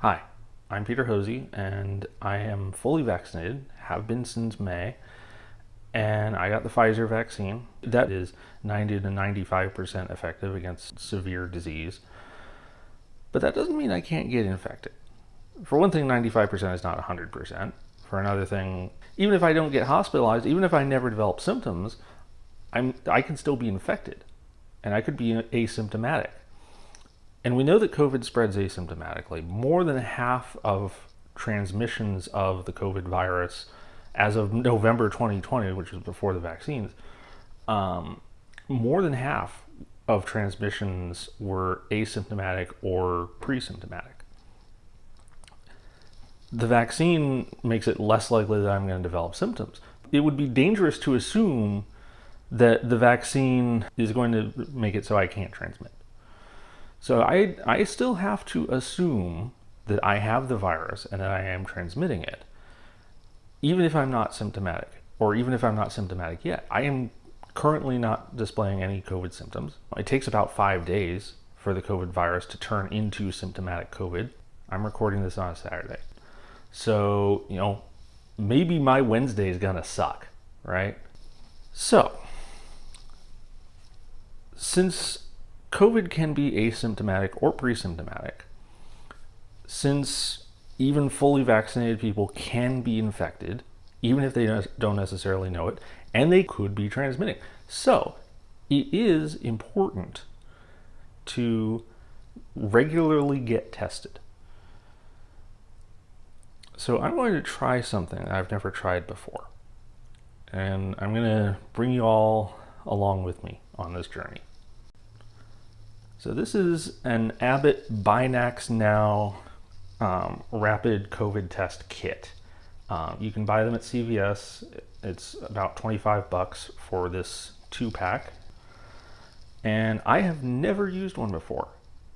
Hi, I'm Peter Hosey, and I am fully vaccinated, have been since May, and I got the Pfizer vaccine. That is 90 to 95% effective against severe disease. But that doesn't mean I can't get infected. For one thing, 95% is not 100%. For another thing, even if I don't get hospitalized, even if I never develop symptoms, I'm, I can still be infected, and I could be asymptomatic. And we know that COVID spreads asymptomatically. More than half of transmissions of the COVID virus as of November 2020, which was before the vaccines, um, more than half of transmissions were asymptomatic or pre-symptomatic. The vaccine makes it less likely that I'm going to develop symptoms. It would be dangerous to assume that the vaccine is going to make it so I can't transmit. So I, I still have to assume that I have the virus and that I am transmitting it, even if I'm not symptomatic, or even if I'm not symptomatic yet. I am currently not displaying any COVID symptoms. It takes about five days for the COVID virus to turn into symptomatic COVID. I'm recording this on a Saturday. So, you know, maybe my Wednesday is gonna suck, right? So, since COVID can be asymptomatic or pre-symptomatic. Since even fully vaccinated people can be infected, even if they don't necessarily know it, and they could be transmitting. So it is important to regularly get tested. So I'm going to try something I've never tried before. And I'm going to bring you all along with me on this journey. So this is an Abbott Binax Now um, rapid COVID test kit. Um, you can buy them at CVS. It's about 25 bucks for this two pack. And I have never used one before.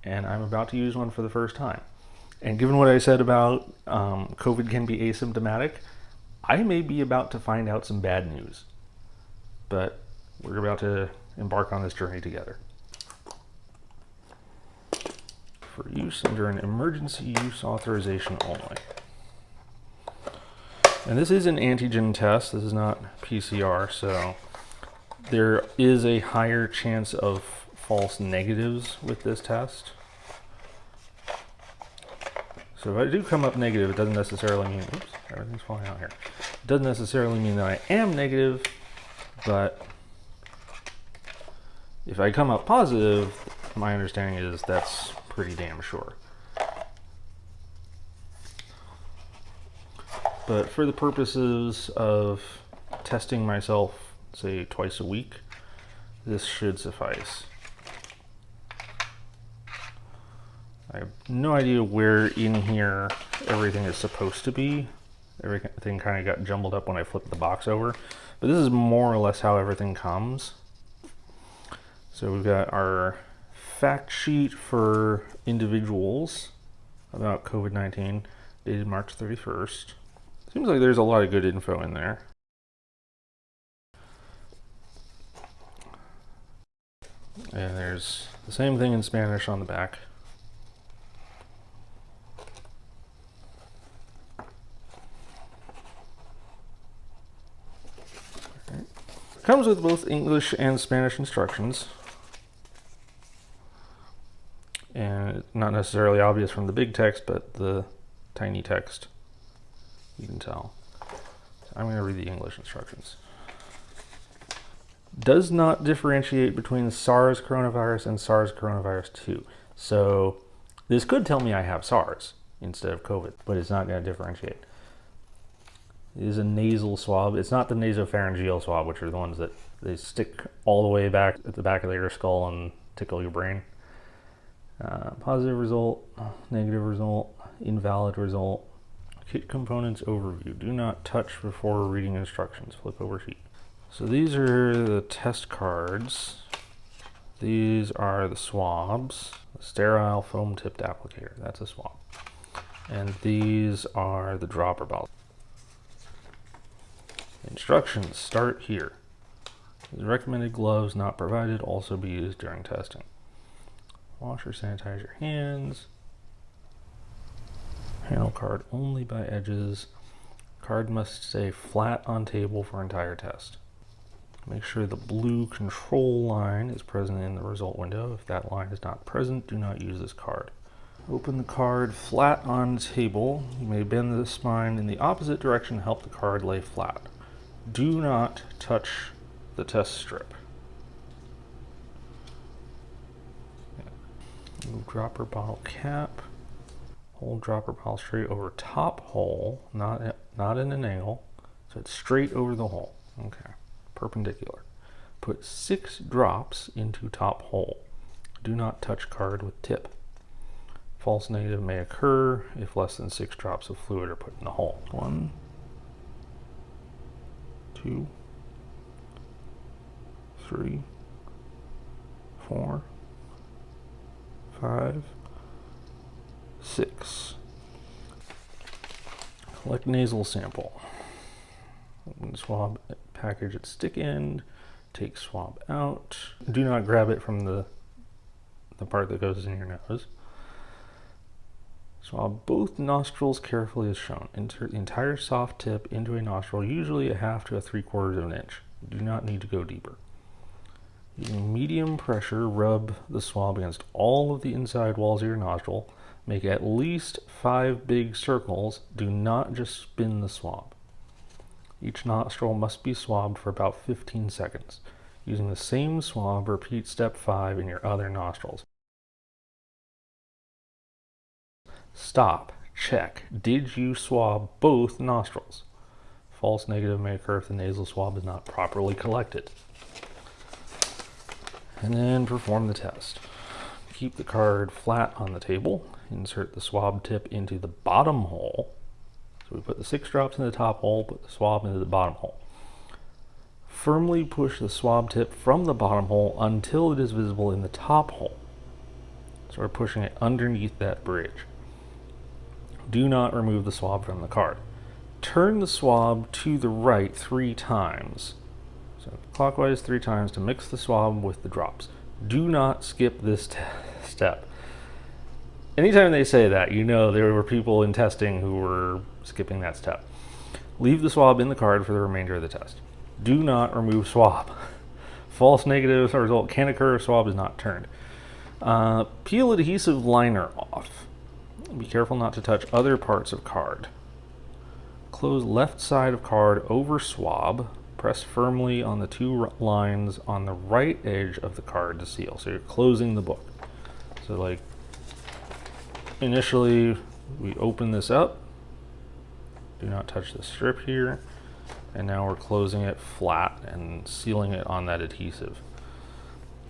And I'm about to use one for the first time. And given what I said about um, COVID can be asymptomatic, I may be about to find out some bad news. But we're about to embark on this journey together. For use under an emergency use authorization only. And this is an antigen test. This is not PCR, so there is a higher chance of false negatives with this test. So if I do come up negative, it doesn't necessarily mean, oops, everything's falling out here. It doesn't necessarily mean that I am negative, but if I come up positive, my understanding is that's pretty damn sure. But for the purposes of testing myself, say twice a week, this should suffice. I have no idea where in here everything is supposed to be. Everything kind of got jumbled up when I flipped the box over. But this is more or less how everything comes. So we've got our fact sheet for individuals about COVID-19 dated March 31st. Seems like there's a lot of good info in there. And there's the same thing in Spanish on the back. Comes with both English and Spanish instructions. and not necessarily obvious from the big text, but the tiny text, you can tell. So I'm going to read the English instructions. Does not differentiate between SARS coronavirus and SARS coronavirus 2. So this could tell me I have SARS instead of COVID, but it's not going to differentiate. It is a nasal swab. It's not the nasopharyngeal swab, which are the ones that they stick all the way back at the back of your skull and tickle your brain. Uh, positive result, negative result, invalid result. Kit components overview. Do not touch before reading instructions. Flip over sheet. So these are the test cards. These are the swabs. The sterile foam tipped applicator. That's a swab. And these are the dropper balls. Instructions start here. Recommended gloves not provided also be used during testing. Wash or sanitize your hands. Panel card only by edges. Card must stay flat on table for entire test. Make sure the blue control line is present in the result window. If that line is not present, do not use this card. Open the card flat on table. You may bend the spine in the opposite direction to help the card lay flat. Do not touch the test strip. Move dropper bottle cap. Hold dropper bottle straight over top hole, not, not in an angle. So it's straight over the hole. Okay perpendicular. Put six drops into top hole. Do not touch card with tip. False negative may occur if less than six drops of fluid are put in the hole. One, two, three, four, five, six. Collect nasal sample. Swab package at stick end, take swab out. Do not grab it from the, the part that goes in your nose. Swab both nostrils carefully as shown. Insert the entire soft tip into a nostril, usually a half to a three quarters of an inch. Do not need to go deeper. Using medium pressure, rub the swab against all of the inside walls of your nostril. Make at least five big circles. Do not just spin the swab. Each nostril must be swabbed for about 15 seconds. Using the same swab, repeat step 5 in your other nostrils. Stop. Check. Did you swab both nostrils? False negative may occur if the nasal swab is not properly collected. And then perform the test. Keep the card flat on the table. Insert the swab tip into the bottom hole so we put the six drops in the top hole, put the swab into the bottom hole. Firmly push the swab tip from the bottom hole until it is visible in the top hole. So we're pushing it underneath that bridge. Do not remove the swab from the card. Turn the swab to the right three times. So clockwise three times to mix the swab with the drops. Do not skip this step anytime they say that, you know there were people in testing who were skipping that step. Leave the swab in the card for the remainder of the test. Do not remove swab. False negative result can occur if swab is not turned. Uh, peel adhesive liner off. Be careful not to touch other parts of card. Close left side of card over swab. Press firmly on the two lines on the right edge of the card to seal. So you're closing the book. So like initially we open this up. Do not touch the strip here. And now we're closing it flat and sealing it on that adhesive.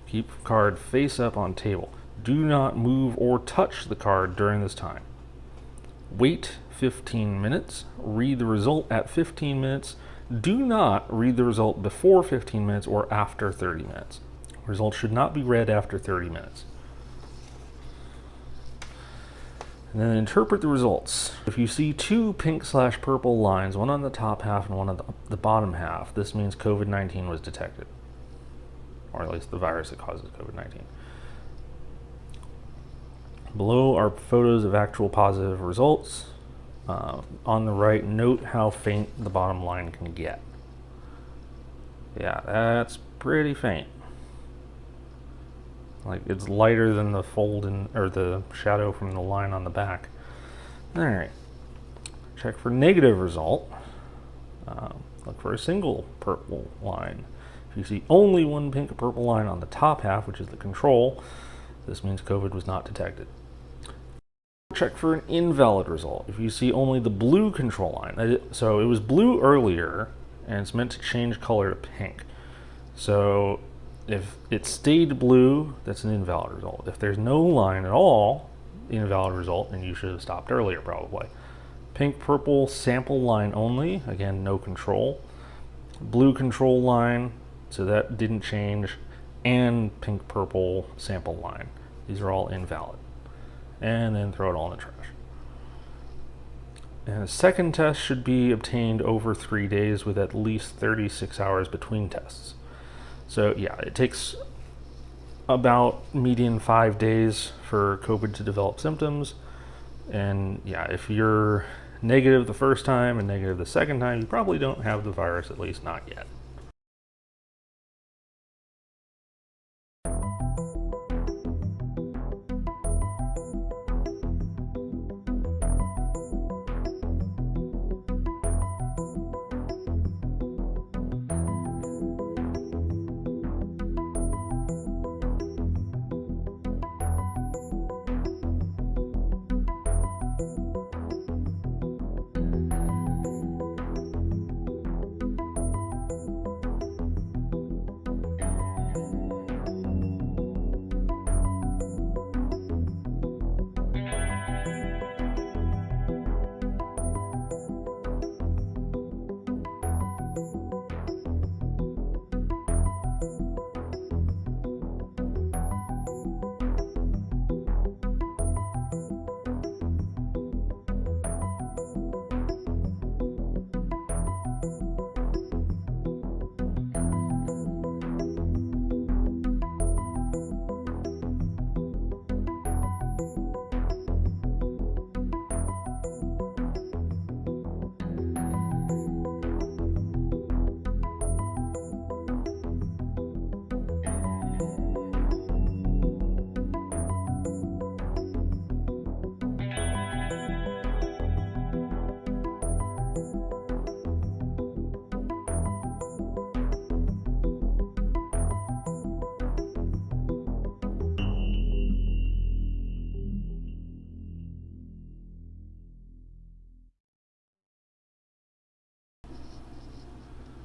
Keep card face up on table. Do not move or touch the card during this time. Wait 15 minutes. Read the result at 15 minutes do not read the result before 15 minutes or after 30 minutes results should not be read after 30 minutes and then interpret the results. If you see two pink slash purple lines, one on the top half and one on the, bottom half, this means COVID-19 was detected, or at least the virus that causes COVID-19. Below are photos of actual positive results. Uh, on the right, note how faint the bottom line can get. Yeah, that's pretty faint. Like it's lighter than the fold in, or the shadow from the line on the back. All right, check for negative result. Uh, look for a single purple line. If you see only one pink purple line on the top half, which is the control, this means COVID was not detected. Check for an invalid result. If you see only the blue control line, so it was blue earlier, and it's meant to change color to pink. So if it stayed blue, that's an invalid result. If there's no line at all, invalid result, and you should have stopped earlier probably. Pink, purple, sample line only, again, no control. Blue control line, so that didn't change, and pink, purple, sample line. These are all invalid. And then throw it all in the trash. And a second test should be obtained over three days with at least 36 hours between tests. So yeah, it takes about median five days for COVID to develop symptoms. And yeah, if you're negative the first time and negative the second time, you probably don't have the virus, at least not yet.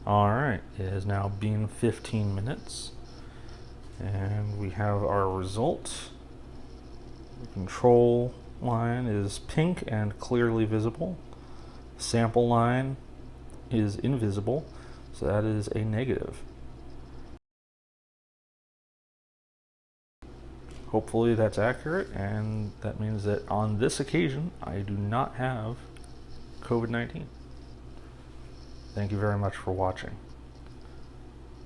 All right, it has now been 15 minutes and we have our result. The control line is pink and clearly visible. Sample line is invisible, so that is a negative. Hopefully that's accurate and that means that on this occasion I do not have COVID-19. Thank you very much for watching.